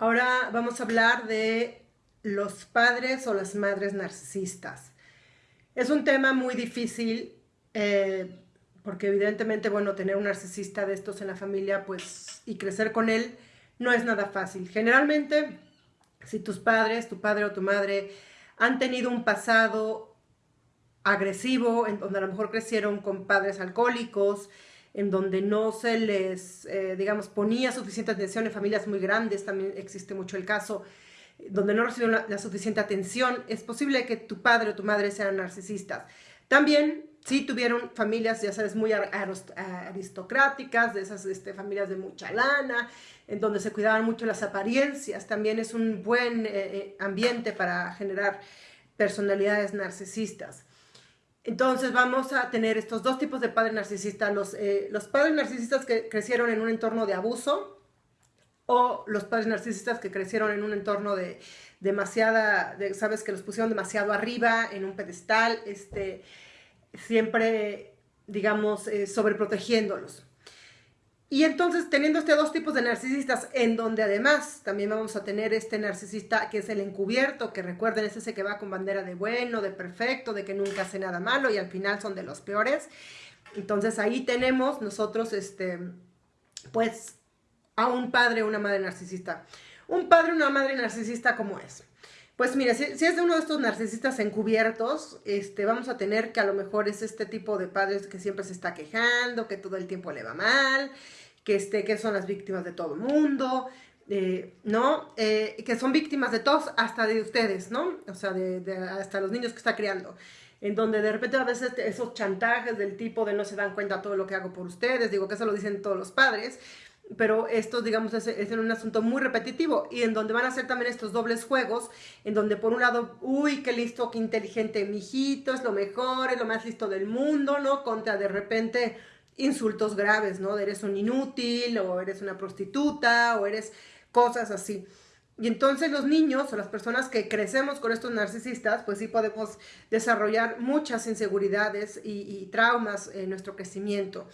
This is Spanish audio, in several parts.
Ahora vamos a hablar de los padres o las madres narcisistas. Es un tema muy difícil eh, porque evidentemente, bueno, tener un narcisista de estos en la familia pues y crecer con él no es nada fácil. Generalmente, si tus padres, tu padre o tu madre han tenido un pasado agresivo, en donde a lo mejor crecieron con padres alcohólicos, en donde no se les, eh, digamos, ponía suficiente atención en familias muy grandes, también existe mucho el caso, donde no recibieron la, suficiente atención, es posible que tu padre o tu madre sean narcisistas. También, si tuvieron familias, ya sabes, muy aristocráticas, de esas este, familias de mucha lana, en donde se cuidaban mucho las apariencias, también es un buen eh, eh, ambiente para generar personalidades narcisistas. Entonces vamos a tener estos dos tipos de padres narcisistas, los, eh, los padres narcisistas que crecieron en un entorno de abuso o los padres narcisistas que crecieron en un entorno de demasiada, sabes que los pusieron demasiado arriba, en un pedestal, este, siempre, digamos, eh, sobreprotegiéndolos. Y entonces, teniendo estos dos tipos de narcisistas, en donde además también vamos a tener este narcisista que es el encubierto, que recuerden es ese que va con bandera de bueno, de perfecto, de que nunca hace nada malo y al final son de los peores. Entonces ahí tenemos nosotros, este, pues, a un padre o una madre narcisista. Un padre una madre narcisista, ¿cómo es? Pues mira, si, es de uno de estos narcisistas encubiertos, este, vamos a tener que a lo mejor es este tipo de padres que siempre se está quejando, que todo el tiempo le va mal, que, este, que son las víctimas de todo el mundo, eh, ¿no? Eh, que son víctimas de todos, hasta de ustedes, ¿no? O sea, de, de, hasta los niños que está criando. En donde de repente a veces esos chantajes del tipo de no se dan cuenta todo lo que hago por ustedes, digo que eso lo dicen todos los padres, pero esto, digamos, es, es, un asunto muy repetitivo y en donde van a ser también estos dobles juegos, en donde por un lado, uy, qué listo, qué inteligente, mijito, es lo mejor, es lo más listo del mundo, ¿no? Contra de repente insultos graves, ¿no? Eres un inútil, o eres una prostituta, o eres cosas así. Y entonces los niños o las personas que crecemos con estos narcisistas, pues sí podemos desarrollar muchas inseguridades y traumas en nuestro crecimiento.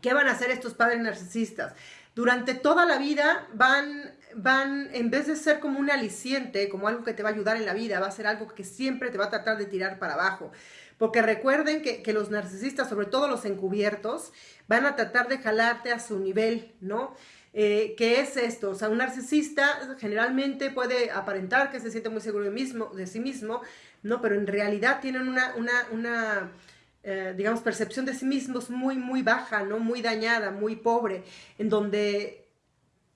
¿Qué van a hacer estos padres narcisistas? Durante toda la vida van, van, en vez de ser como un aliciente, como algo que te va a ayudar en la vida, va a ser algo que siempre te va a tratar de tirar para abajo. Porque recuerden que, que los narcisistas, sobre todo los encubiertos, van a tratar de jalarte a su nivel, ¿no? Eh, ¿Qué es esto? O sea, un narcisista generalmente puede aparentar que se siente muy seguro de, mismo, de sí mismo, ¿no? Pero en realidad tienen una, una, una eh, digamos, percepción de sí mismos muy, muy baja, ¿no? Muy dañada, muy pobre, en donde,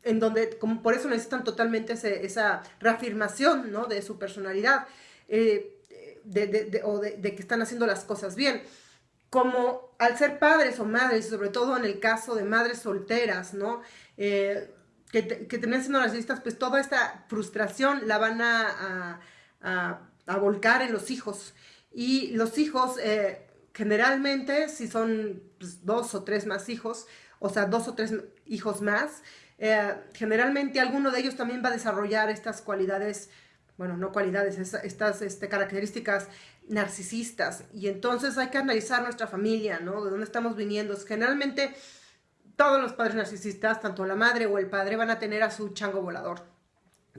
en donde como por eso necesitan totalmente esa reafirmación, ¿no? De su personalidad, eh, de, de, o de, que están haciendo las cosas bien. Como al ser padres o madres, sobre todo en el caso de madres solteras, ¿no? Eh, que, que terminan siendo narcisistas, pues toda esta frustración la van a, a, a, volcar en los hijos. Y los hijos, generalmente, si son pues, dos o tres más hijos, o sea, dos o tres hijos más, eh, generalmente alguno de ellos también va a desarrollar estas cualidades, bueno, no cualidades, estas este, características narcisistas. Y entonces hay que analizar nuestra familia, ¿no? De dónde estamos viniendo. Generalmente todos los padres narcisistas, tanto la madre o el padre, van a tener a su chango volador.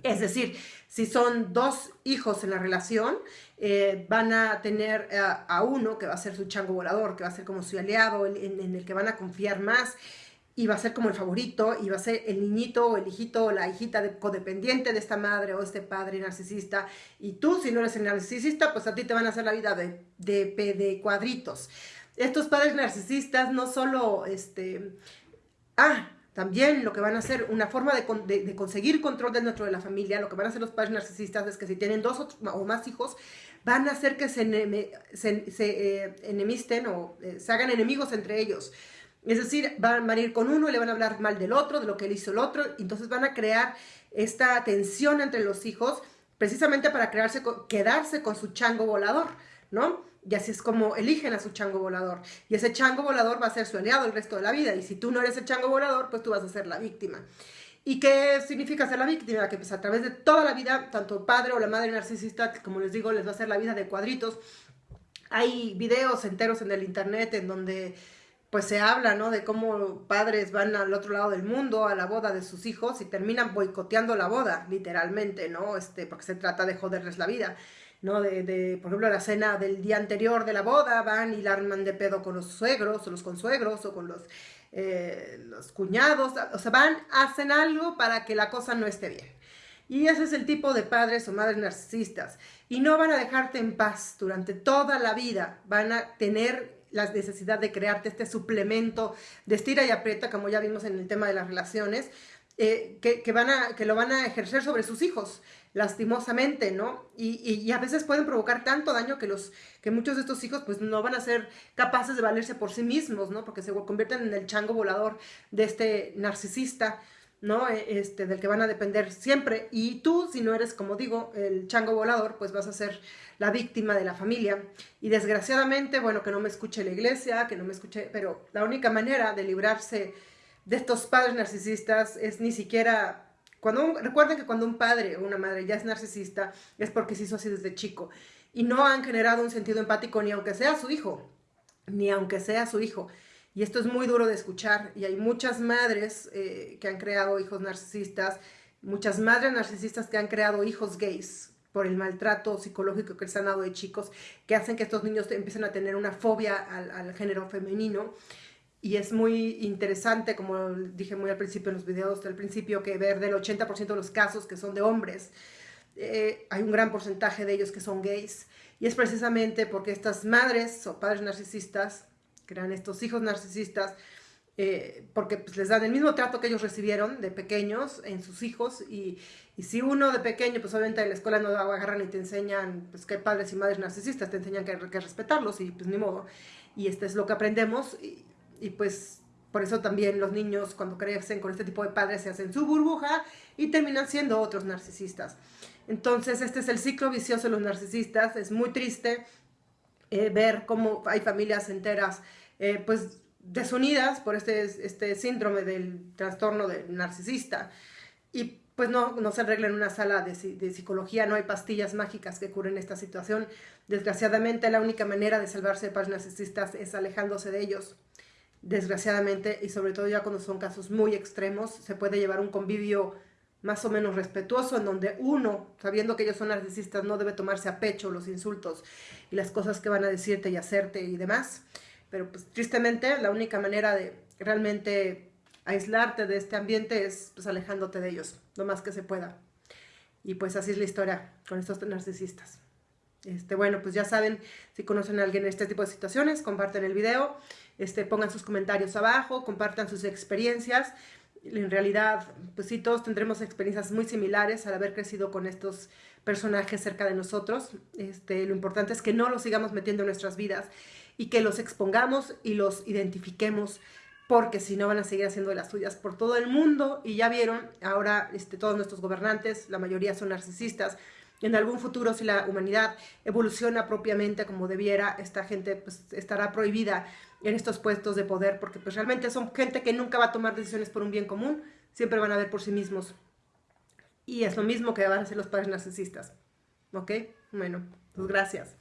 Es decir, si son dos hijos en la relación, eh, van a tener a, uno que va a ser su chango volador, que va a ser como su aliado, en, el que van a confiar más, y va a ser como el favorito, y va a ser el niñito o el hijito o la hijita de, codependiente de esta madre o este padre narcisista. Y tú, si no eres el narcisista, pues a ti te van a hacer la vida de, de, de cuadritos. Estos padres narcisistas no solo, este, ah, también lo que van a hacer, una forma de, conseguir control dentro de la familia, lo que van a hacer los padres narcisistas es que si tienen dos o, más hijos, van a hacer que se, eh, enemisten o eh, se hagan enemigos entre ellos. Es decir, van, a ir con uno y le van a hablar mal del otro, de lo que él hizo el otro, entonces van a crear esta tensión entre los hijos precisamente para crearse, quedarse con su chango volador, ¿no? Y así es como eligen a su chango volador. Y ese chango volador va a ser su aliado el resto de la vida. Y si tú no eres el chango volador, pues tú vas a ser la víctima. ¿Y qué significa ser la víctima? Que pues a través de toda la vida, tanto el padre o la madre narcisista, como les digo, les va a hacer la vida de cuadritos. Hay videos enteros en el internet en donde pues se habla, ¿no? De cómo padres van al otro lado del mundo a la boda de sus hijos y terminan boicoteando la boda, literalmente, ¿no? Este, porque se trata de joderles la vida, ¿no? De, de, por ejemplo, la cena del día anterior de la boda, van y la arman de pedo con los suegros, o los consuegros, o con los, eh, los cuñados, o sea, van, hacen algo para que la cosa no esté bien. Y ese es el tipo de padres o madres narcisistas. Y no van a dejarte en paz durante toda la vida. Van a tener la necesidad de crearte este suplemento de estira y aprieta, como ya vimos en el tema de las relaciones, eh, que, van a, que lo van a ejercer sobre sus hijos, lastimosamente, ¿no? Y, a veces pueden provocar tanto daño que, los, que muchos de estos hijos pues no van a ser capaces de valerse por sí mismos, ¿no? Porque se convierten en el chango volador de este narcisista. ¿no? E, este, del que van a depender siempre. Y tú, si no eres, como digo, el chango volador, pues vas a ser la víctima de la familia. Y desgraciadamente, bueno, que no me escuche la iglesia, que no me escuche, pero la única manera de librarse de estos padres narcisistas es ni siquiera... Cuando recuerden que cuando un padre o una madre ya es narcisista, es porque se hizo así desde chico. Y no han generado un sentido empático ni aunque sea su hijo, ni aunque sea su hijo. Y esto es muy duro de escuchar y hay muchas madres eh, que han creado hijos narcisistas, muchas madres narcisistas que han creado hijos gays por el maltrato psicológico que les han dado de chicos, que hacen que estos niños empiecen a tener una fobia al, género femenino. Y es muy interesante, como dije muy al principio en los videos del principio, que ver del 80% de los casos que son de hombres, eh, hay un gran porcentaje de ellos que son gays. Y es precisamente porque estas madres o padres narcisistas crean estos hijos narcisistas, eh, porque pues, les dan el mismo trato que ellos recibieron de pequeños en sus hijos y, y, si uno de pequeño, pues obviamente en la escuela no agarran y te enseñan pues, que hay padres y madres narcisistas, te enseñan que que respetarlos y pues ni modo. Y este es lo que aprendemos y pues por eso también los niños cuando crecen con este tipo de padres se hacen su burbuja y terminan siendo otros narcisistas. Entonces este es el ciclo vicioso de los narcisistas, es muy triste eh, ver cómo hay familias enteras eh, pues desunidas por este, este síndrome del trastorno del narcisista. Y pues no, no se arregla en una sala de, de, psicología, no hay pastillas mágicas que curen esta situación. Desgraciadamente la única manera de salvarse de padres narcisistas es alejándose de ellos. Desgraciadamente, y sobre todo ya cuando son casos muy extremos, se puede llevar un convivio más o menos respetuoso, en donde uno, sabiendo que ellos son narcisistas, no debe tomarse a pecho los insultos y las cosas que van a decirte y hacerte y demás. Pero pues tristemente la única manera de realmente aislarte de este ambiente es pues alejándote de ellos, lo más que se pueda. Y pues así es la historia con estos narcisistas. Este, bueno, pues ya saben, si conocen a alguien en este tipo de situaciones, comparten el video, este, pongan sus comentarios abajo, compartan sus experiencias. En realidad, pues sí, todos tendremos experiencias muy similares al haber crecido con estos personajes cerca de nosotros. Este, lo importante es que no los sigamos metiendo en nuestras vidas y que los expongamos y los identifiquemos porque si no van a seguir haciendo las suyas por todo el mundo y ya vieron, ahora este, todos nuestros gobernantes, la mayoría son narcisistas, en algún futuro si la humanidad evoluciona propiamente como debiera, esta gente pues, estará prohibida en estos puestos de poder porque pues realmente son gente que nunca va a tomar decisiones por un bien común, siempre van a ver por sí mismos. Y es lo mismo que van a hacer los padres narcisistas. ¿Ok? Bueno, pues gracias.